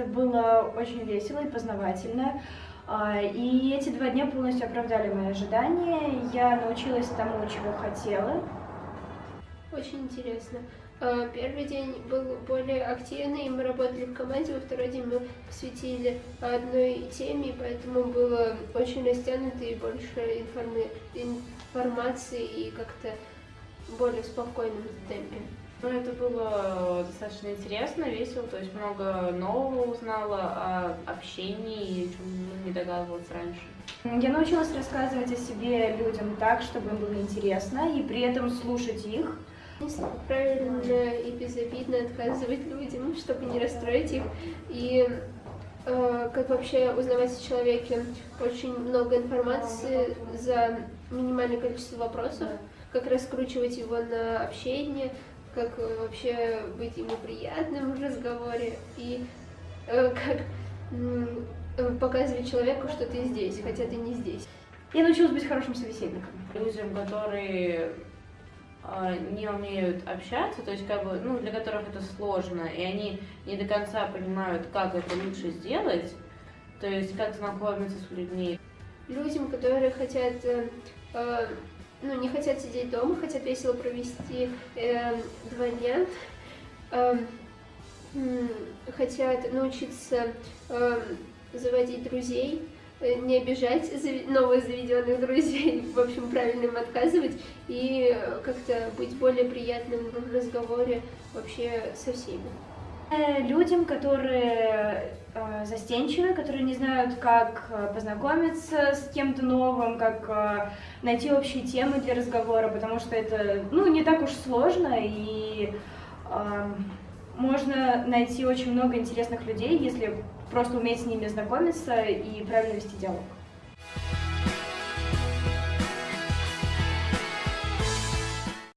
это было очень весело и познавательно. А, и эти два дня полностью оправдали мои ожидания. Я научилась тому, чего хотела. Очень интересно. А, первый день был более активный, мы работали в команде, во второй день мы посвятили одной теме, поэтому было очень растянуто и больше информации и как-то более спокойном темпе. Ну, это было достаточно интересно, весело, то есть много нового узнала о общении, чему не догадывалась раньше. Я научилась рассказывать о себе людям так, чтобы им было интересно, и при этом слушать их. Правильно и безобидно отказывать людям, чтобы не расстроить их. И э, как вообще узнавать о человеке. Очень много информации за минимальное количество вопросов, как раскручивать его на общение, как э, вообще быть ему приятным в разговоре и э, как э, показывать человеку, что ты здесь, хотя ты не здесь. Я научилась быть хорошим собеседником. Людям, которые э, не умеют общаться, то есть как бы, ну, для которых это сложно, и они не до конца понимают, как это лучше сделать, то есть как знакомиться с людьми. Людям, которые хотят э, э ну, не хотят сидеть дома, хотят весело провести э, два дня, э, хотят научиться э, заводить друзей, э, не обижать новых заведенных друзей, в общем, правильно им отказывать и как-то быть более приятным в разговоре вообще со всеми. Э, людям, которые э, застенчивы, которые не знают, как э, познакомиться с кем-то новым, как найти общие темы для разговора, потому что это ну, не так уж сложно, и э, можно найти очень много интересных людей, если просто уметь с ними знакомиться и правильно вести диалог.